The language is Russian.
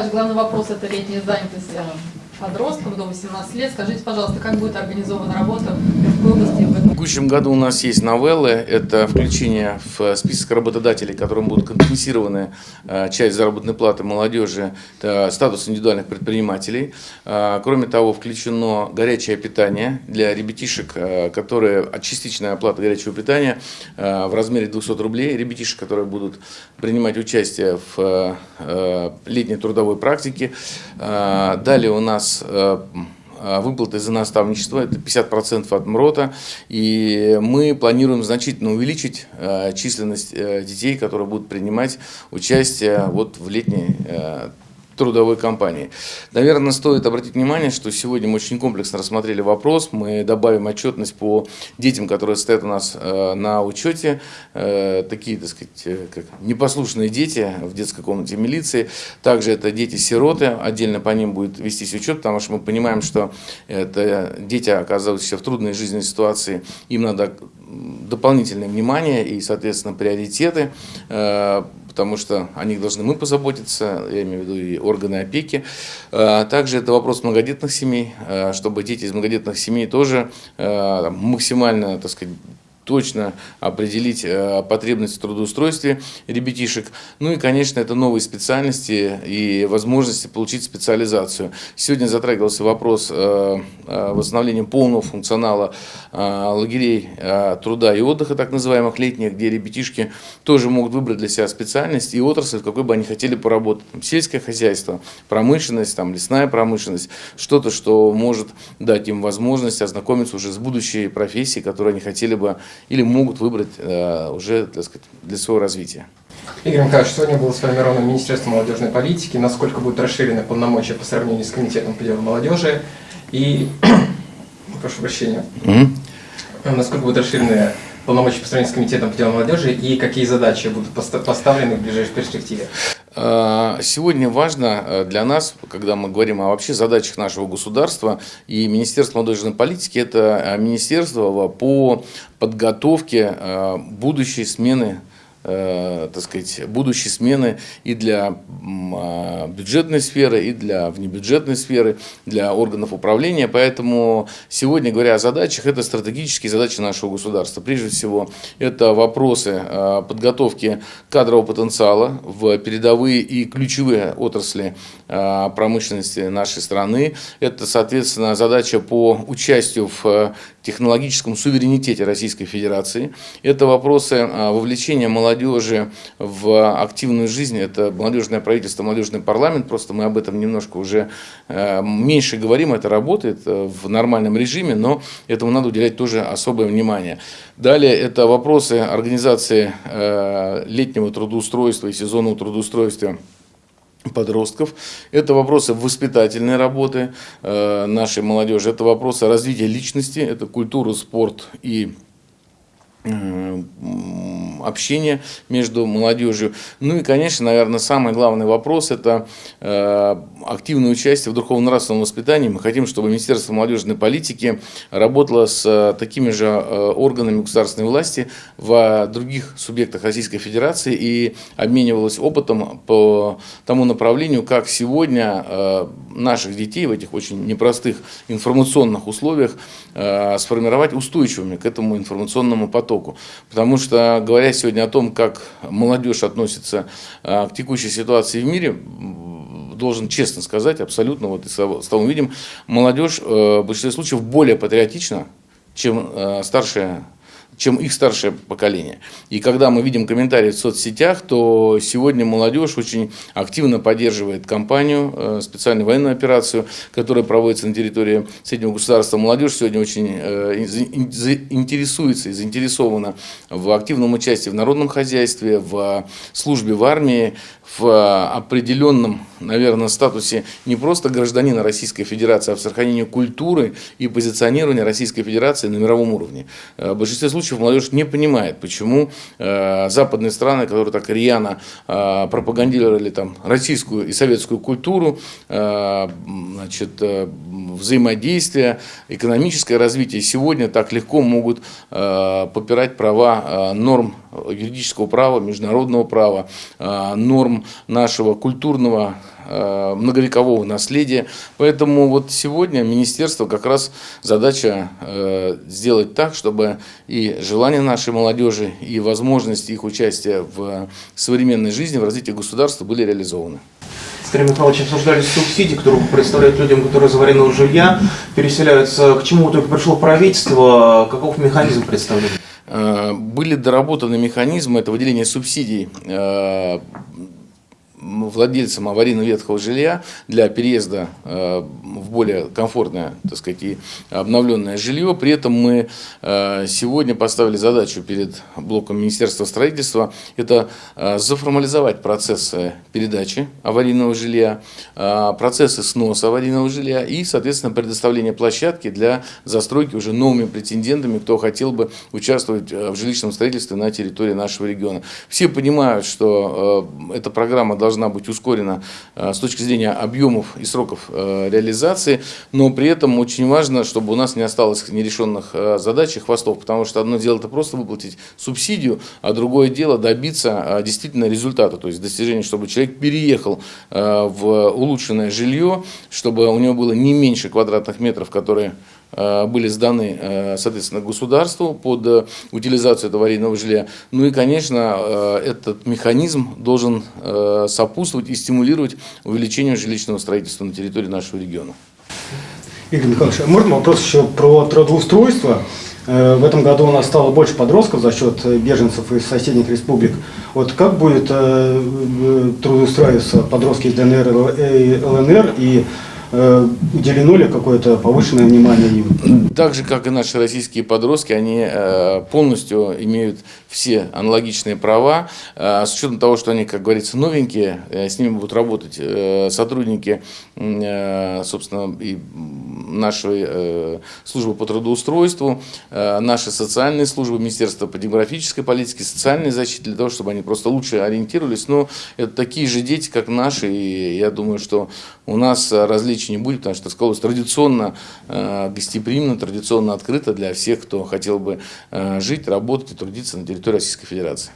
Саш, главный вопрос – это летняя занятость подростков до 18 лет. Скажите, пожалуйста, как будет организована работа в области в будущем году у нас есть новеллы. Это включение в список работодателей, которым будут компенсированы э, часть заработной платы молодежи, это статус индивидуальных предпринимателей. Э, кроме того, включено горячее питание для ребятишек, э, которые частичная оплата горячего питания в размере 200 рублей. Ребятишек, которые будут принимать участие в летней трудовой практике. Далее у нас нас э, э, выплаты за наставничество, это 50% от МРОТа, и мы планируем значительно увеличить э, численность детей, которые будут принимать участие вот в летней трудовой компании. Наверное, стоит обратить внимание, что сегодня мы очень комплексно рассмотрели вопрос. Мы добавим отчетность по детям, которые стоят у нас э, на учете. Э, такие, так сказать, э, как непослушные дети в детской комнате милиции. Также это дети-сироты. Отдельно по ним будет вестись учет, потому что мы понимаем, что это дети, оказывающиеся в трудной жизненной ситуации. Им надо дополнительное внимание и, соответственно, приоритеты потому что о них должны мы позаботиться, я имею в виду и органы опеки. А, также это вопрос многодетных семей, а, чтобы дети из многодетных семей тоже а, максимально, так сказать, точно определить э, потребность в трудоустройстве ребятишек. Ну и, конечно, это новые специальности и возможности получить специализацию. Сегодня затрагивался вопрос э, э, восстановления полного функционала лагерей труда и отдыха, так называемых летних, где ребятишки тоже могут выбрать для себя специальность и отрасль, в какой бы они хотели поработать. Там, сельское хозяйство, промышленность, там, лесная промышленность, что-то, что может дать им возможность ознакомиться уже с будущей профессией, которую они хотели бы или могут выбрать э, уже так сказать, для своего развития. Игорь Николаевич, сегодня было сформировано Министерство молодежной политики. Насколько будут расширены полномочия по сравнению с Комитетом по делам молодежи? И, прошу прощения, -hmm. насколько будут расширены полномочия по сравнению с Комитетом по делам молодежи и какие задачи будут поставлены в ближайшей перспективе? А, сегодня важно э, для нас, когда мы говорим о вообще задачах нашего государства и Министерства молодежной политики, это э, министерство по подготовке э, будущей смены э, так сказать, будущей смены и для э, бюджетной сферы, и для внебюджетной сферы, для органов управления. Поэтому сегодня, говоря о задачах, это стратегические задачи нашего государства. Прежде всего, это вопросы э, подготовки кадрового потенциала в передовые и ключевые отрасли э, промышленности нашей страны. Это, соответственно, задача по участию в технологическом суверенитете Российской Федерации. Это вопросы э, вовлечения молодых молодежи в активную жизнь. Это молодежное правительство, молодежный парламент. Просто мы об этом немножко уже э, меньше говорим. Это работает э, в нормальном режиме, но этому надо уделять тоже особое внимание. Далее это вопросы организации э, летнего трудоустройства и сезонного трудоустройства подростков. Это вопросы воспитательной работы нашей молодежи, это вопросы развития личности, это культура, спорт и общения между молодежью. Ну и, конечно, наверное, самый главный вопрос – это э, активное участие в духовно-нравственном воспитании. Мы хотим, чтобы Министерство молодежной политики работало с э, такими же э, органами государственной власти в других субъектах Российской Федерации и обменивалось опытом по тому направлению, как сегодня наших детей в этих очень непростых информационных условиях сформировать устойчивыми к этому информационному потоку. Потому что, говоря говоря сегодня о том, как молодежь относится а, к текущей ситуации в мире, должен честно сказать, абсолютно, вот из того видим, молодежь э, в большинстве случаев более патриотична, чем э, старшая чем их старшее поколение. И когда мы видим комментарии в соцсетях, то сегодня молодежь очень активно поддерживает кампанию, э, специальную военную операцию, которая проводится на территории Среднего государства. Молодежь сегодня очень э, интересуется и заинтересована в активном участии в народном хозяйстве, в службе в армии, в определенном, наверное, статусе не просто гражданина Российской Федерации, а в сохранении культуры и позиционирования Российской Федерации на мировом уровне. Э, в большинстве случаев молодежь не понимает, почему э, западные страны, которые так рьяно э, пропагандировали там, российскую и советскую культуру, значит, взаимодействие, экономическое развитие, сегодня так легко могут попирать права норм юридического права, международного права, норм нашего культурного многовекового наследия. Поэтому вот сегодня министерство как раз задача сделать так, чтобы и желания нашей молодежи, и возможности их участия в современной жизни, в развитии государства были реализованы. С Андреем Михайловичем обсуждали субсидии, которые представляют людям, которые из аварийного жилья переселяются. К чему только пришло правительство? Каков механизм представления? Э, были доработаны механизмы, это выделение субсидий э, владельцам аварийно ветхого жилья для переезда э, в более комфортное, так сказать, и обновленное жилье. При этом мы э, сегодня поставили задачу перед блоком Министерства строительства, это э, заформализовать процессы передачи аварийного жилья, процессы сноса аварийного жилья и, соответственно, предоставление площадки для застройки уже новыми претендентами, кто хотел бы участвовать в жилищном строительстве на территории нашего региона. Все понимают, что эта программа должна должна быть ускорена э, с точки зрения объемов и сроков э, реализации, но при этом очень важно, чтобы у нас не осталось нерешенных э, задач и хвостов, потому что одно дело это просто выплатить субсидию, а другое дело добиться действительно результата, то есть достижения, чтобы человек переехал в улучшенное жилье, чтобы у него было не меньше квадратных метров, которые были сданы, э, соответственно, государству под э, утилизацию этого аварийного жилья. Ну и, конечно, этот механизм должен сопутствовать и стимулировать увеличение жилищного строительства на территории нашего региона. Игорь Михайлович, а можно вопрос еще про трудоустройство? В этом году у нас стало больше подростков за счет беженцев из соседних республик. Вот как будет трудоустраиваться подростки из ДНР и ЛНР и Э, уделено ли какое-то повышенное внимание им? Так же, как и наши российские подростки, они э, полностью имеют все аналогичные права. Э, с учетом того, что они, как говорится, новенькие, с ними будут работать сотрудники, собственно, и нашей службы по трудоустройству, наши социальные службы, Министерство по демографической политике, социальной защите, для того, чтобы они просто лучше ориентировались. Но это такие же дети, как наши, и я думаю, что у нас различия встречи не будет, потому что Сколос традиционно э, гостеприимно, традиционно открыто для всех, кто хотел бы э, жить, работать и трудиться на территории Российской Федерации.